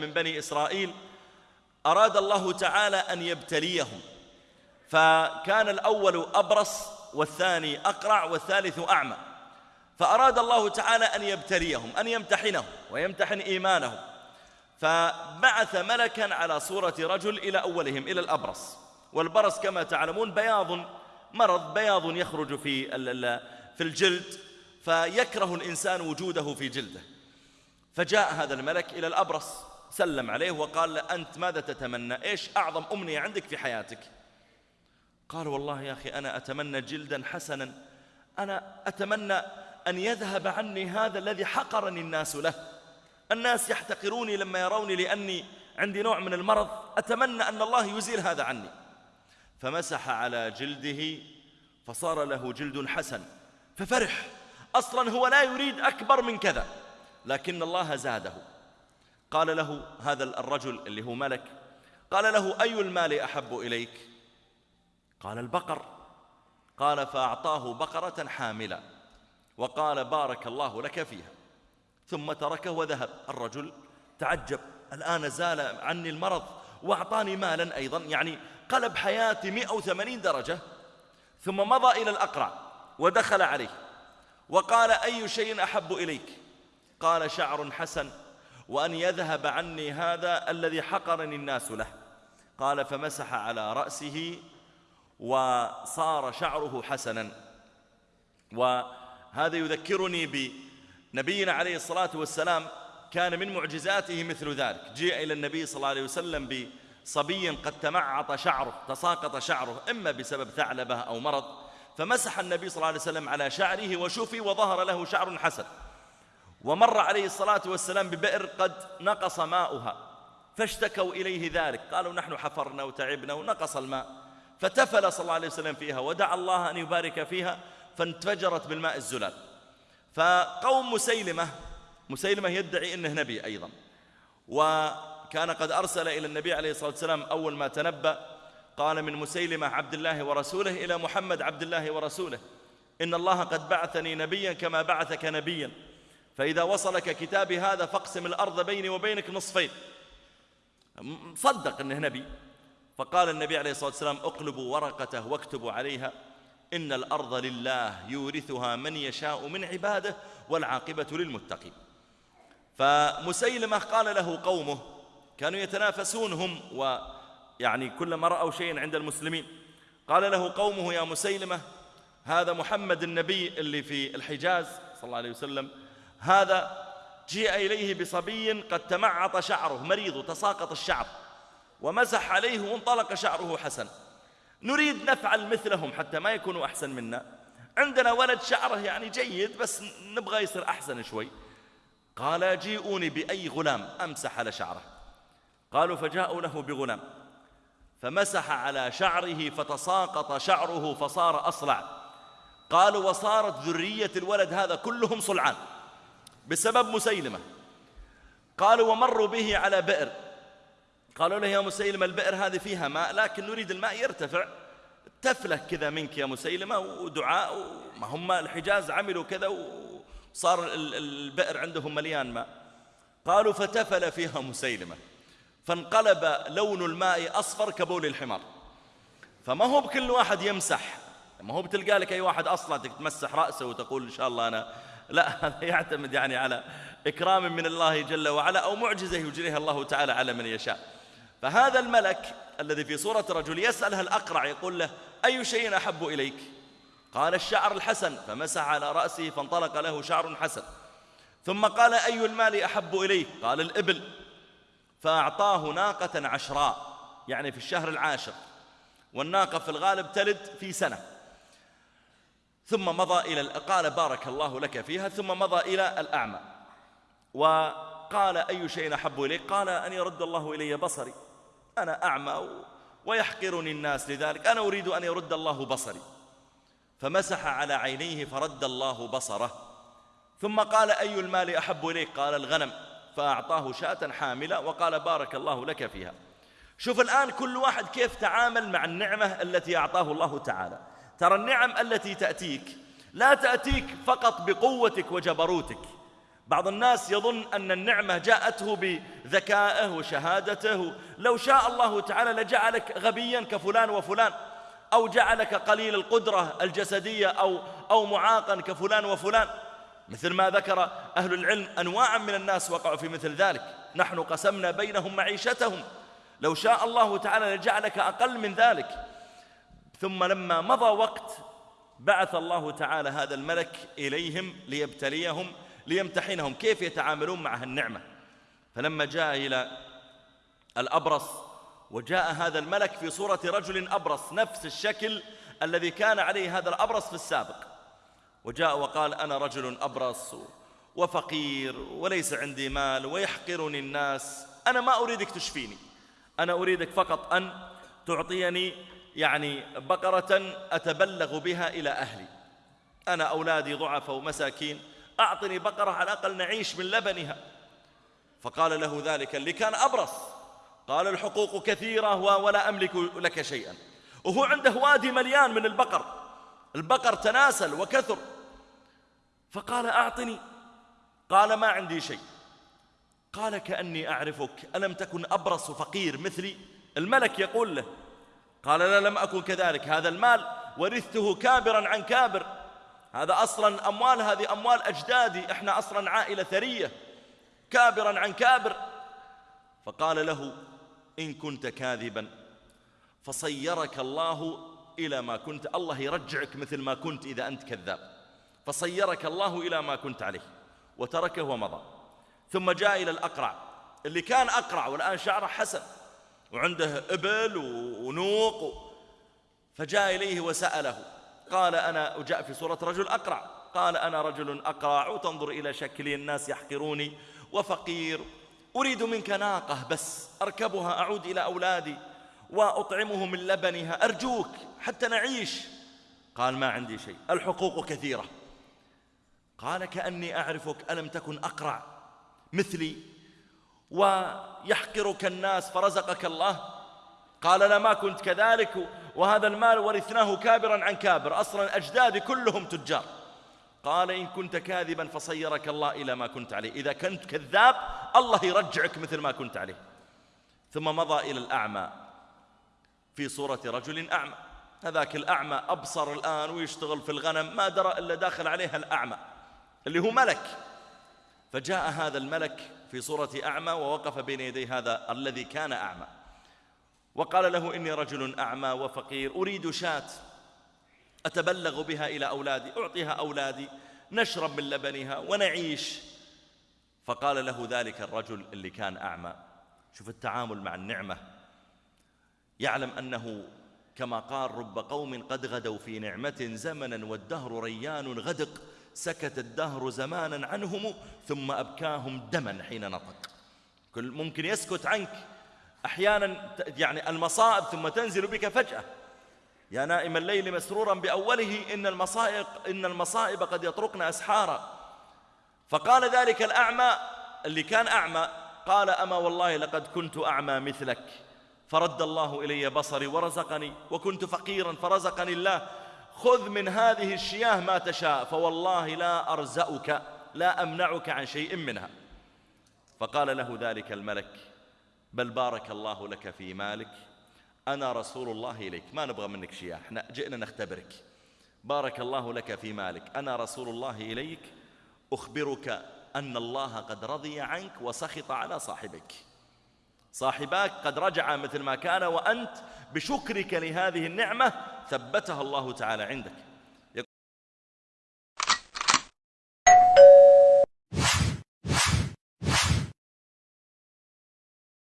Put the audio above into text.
من بني إسرائيل أراد الله تعالى أن يبتليهم. فكان الأول أبرص والثاني أقرع والثالث أعمى. فأراد الله تعالى أن يبتليهم أن يمتحنهم ويمتحن إيمانهم. فبعث ملكا على صورة رجل إلى أولهم إلى الأبرص. والبرص كما تعلمون بياض مرض بياض يخرج في في الجلد فيكره الإنسان وجوده في جلده. فجاء هذا الملك إلى الأبرص. سلم عليه وقال له أنت ماذا تتمنى؟ إيش أعظم أمنية عندك في حياتك؟ قال والله يا أخي أنا أتمنى جلدا حسنا. أنا أتمنى أن يذهب عني هذا الذي حقرني الناس له. الناس يحتقروني لما يروني لأني عندي نوع من المرض. أتمنى أن الله يزيل هذا عني. فمسح على جلده فصار له جلد حسن. ففرح. أصلا هو لا يريد أكبر من كذا لكن الله زاده. قال له هذا الرجل اللي هو ملك قال له أي المال أحب إليك؟ قال البقر. قال فأعطاه بقرة حاملة وقال بارك الله لك فيها. ثم تركه وذهب. الرجل تعجب. الآن زال عني المرض وأعطاني مالا أيضا يعني قلب حياتي 180 درجة. ثم مضى إلى الأقرع ودخل عليه وقال أي شيء أحب إليك؟ قال شعر حسن. وأن يذهب عني هذا الذي حقرني الناس له. قال فمسح على رأسه وصار شعره حسنا. وهذا يذكرني بنبينا عليه الصلاة والسلام كان من معجزاته مثل ذلك. جاء إلى النبي صلى الله عليه وسلم بصبي قد تمعط شعره تساقط شعره إما بسبب ثعلبة أو مرض فمسح النبي صلى الله عليه وسلم على شعره وشفي وظهر له شعر حسن. ومر عليه الصلاة والسلام ببئر قد نقص ماؤها. فاشتكوا إليه ذلك. قالوا نحن حفرنا وتعبنا ونقص الماء. فتفل صلى الله عليه وسلم فيها ودعا الله أن يبارك فيها فانفجرت بالماء الزلال. فقوم مسيلمة مسيلمة يدعي أنه نبي أيضا. وكان قد أرسل إلى النبي عليه الصلاة والسلام أول ما تنبأ قال من مسيلمة عبد الله ورسوله إلى محمد عبد الله ورسوله إن الله قد بعثني نبيا كما بعثك نبيا. فإذا وصلك كتابي هذا فاقسم الأرض بيني وبينك نصفين. صدق أنه نبي. فقال النبي عليه الصلاة والسلام اقلبوا ورقته واكتبوا عليها. إن الأرض لله يورثها من يشاء من عباده والعاقبة للمتقين. فمسيلمة قال له قومه كانوا يتنافسون هم ويعني كلما رأوا شيئا عند المسلمين. قال له قومه يا مسيلمة هذا محمد النبي اللي في الحجاز صلى الله عليه وسلم هذا جيء إليه بصبي قد تمعط شعره مريض تساقط الشعر ومسح عليه وانطلق شعره حسن. نريد نفعل مثلهم حتى ما يكونوا أحسن منا. عندنا ولد شعره يعني جيد بس نبغى يصير أحسن شوي. قال جيئوني بأي غلام؟ أمسح على شعره. قالوا فجاءوا له بغلام. فمسح على شعره فتساقط شعره فصار أصلع. قالوا وصارت ذرية الولد هذا كلهم صلعان. بسبب مسيلمة. قالوا ومروا به على بئر. قالوا له يا مسيلمة البئر هذه فيها ماء لكن نريد الماء يرتفع. تفله كذا منك يا مسيلمة ودعاء ما هم الحجاز عملوا كذا وصار البئر عندهم مليان ماء. قالوا فتفل فيها مسيلمة. فانقلب لون الماء أصفر كبول الحمار. فما هو بكل واحد يمسح. ما هو بتلقى لك أي واحد أصلا تمسح رأسه وتقول إن شاء الله أنا لا هذا يعتمد يعني على إكرام من الله جل وعلا أو معجزة يجريها الله تعالى على من يشاء. فهذا الملك الذي في صورة رجل يسألها الأقرع يقول له أي شيء أحب إليك؟ قال الشعر الحسن. فمسح على رأسه فانطلق له شعر حسن. ثم قال أي المال أحب إليك؟ قال الإبل. فأعطاه ناقة عشراء يعني في الشهر العاشر. والناقة في الغالب تلد في سنة. ثم مضى إلى قال بارك الله لك فيها ثم مضى إلى الأعمى. وقال أي شيء أحب إليك؟ قال أن يرد الله إلي بصري. أنا أعمى ويحقرني الناس لذلك. أنا أريد أن يرد الله بصري. فمسح على عينيه فرد الله بصره. ثم قال أي المال أحب إليك؟ قال الغنم. فأعطاه شاة حاملة وقال بارك الله لك فيها. شوف الآن كل واحد كيف تعامل مع النعمة التي أعطاه الله تعالى. ترى النعم التي تأتيك لا تأتيك فقط بقوتك وجبروتك. بعض الناس يظن أن النعمة جاءته بذكائه وشهادته. لو شاء الله تعالى لجعلك غبيا كفلان وفلان أو جعلك قليل القدرة الجسدية أو, أو معاقا كفلان وفلان. مثل ما ذكر أهل العلم أنواعا من الناس وقعوا في مثل ذلك. نحن قسمنا بينهم معيشتهم. لو شاء الله تعالى لجعلك أقل من ذلك. ثم لما مضى وقت بعث الله تعالى هذا الملك إليهم ليبتليهم ليمتحنهم. كيف يتعاملون مع النعمة فلما جاء إلى الأبرص وجاء هذا الملك في صورة رجل أبرص نفس الشكل الذي كان عليه هذا الأبرص في السابق. وجاء وقال أنا رجل أبرص وفقير وليس عندي مال ويحقرني الناس أنا ما أريدك تشفيني أنا أريدك فقط أن تعطيني يعني بقرة أتبلغ بها إلى أهلي. أنا أولادي ضعف ومساكين أعطني بقرة على الأقل نعيش من لبنها. فقال له ذلك اللي كان أبرص. قال الحقوق كثيرة ولا أملك لك شيئا. وهو عنده وادي مليان من البقر. البقر تناسل وكثر. فقال أعطني. قال ما عندي شيء. قال كأني أعرفك ألم تكن أبرص فقير مثلي؟ الملك يقول له قال لا لم أكن كذلك. هذا المال ورثته كابرا عن كابر. هذا أصلا أموال هذه أموال أجدادي إحنا أصلا عائلة ثرية. كابرا عن كابر. فقال له إن كنت كاذبا فصيرك الله إلى ما كنت. الله يرجعك مثل ما كنت إذا أنت كذاب. فصيرك الله إلى ما كنت عليه. وتركه ومضى. ثم جاء إلى الأقرع. اللي كان أقرع والآن شعره حسن. وعنده إبل ونوق. فجاء إليه وسأله قال أنا وجاء في صورة رجل أقرع. قال أنا رجل أقرع وتنظر إلى شكلي الناس يحقروني وفقير. أريد منك ناقة بس أركبها أعود إلى أولادي وأطعمه من لبنها أرجوك حتى نعيش. قال ما عندي شيء الحقوق كثيرة. قال كأني أعرفك ألم تكن أقرع مثلي؟ ويحقرك الناس فرزقك الله. قال لا ما كنت كذلك وهذا المال ورثناه كابرا عن كابر. أصلا أجدادي كلهم تجار. قال إن كنت كاذبا فصيرك الله إلى ما كنت عليه. إذا كنت كذاب الله يرجعك مثل ما كنت عليه. ثم مضى إلى الأعمى في صورة رجل أعمى. هذاك الأعمى أبصر الآن ويشتغل في الغنم ما درى إلا داخل عليها الأعمى اللي هو ملك. فجاء هذا الملك في صورة أعمى ووقف بين يدي هذا الذي كان أعمى. وقال له إني رجل أعمى وفقير أريد شاة أتبلغ بها إلى أولادي أعطيها أولادي نشرب من لبنها ونعيش. فقال له ذلك الرجل اللي كان أعمى. شوف التعامل مع النعمة. يعلم أنه كما قال رب قوم قد غدوا في نعمة زمنا والدهر ريان غدق. سكت الدهر زمانا عنهم ثم أبكاهم دما حين نطق. كل ممكن يسكت عنك. أحيانا يعني المصائب ثم تنزل بك فجأة. يا نائم الليل مسرورا بأوله إن المصائب, إن المصائب قد يطرقن أسحارا. فقال ذلك الأعمى اللي كان أعمى قال أما والله لقد كنت أعمى مثلك. فرد الله إلي بصري ورزقني وكنت فقيرا فرزقني الله. خذ من هذه الشياه ما تشاء فوالله لا أرزأك لا أمنعك عن شيء منها. فقال له ذلك الملك بل بارك الله لك في مالك أنا رسول الله إليك. ما نبغى منك شيء إحنا جئنا نختبرك. بارك الله لك في مالك أنا رسول الله إليك أخبرك أن الله قد رضي عنك وسخط على صاحبك. صاحباك قد رجع مثل ما كان وأنت بشكرك لهذه النعمة ثبتها الله تعالى عندك.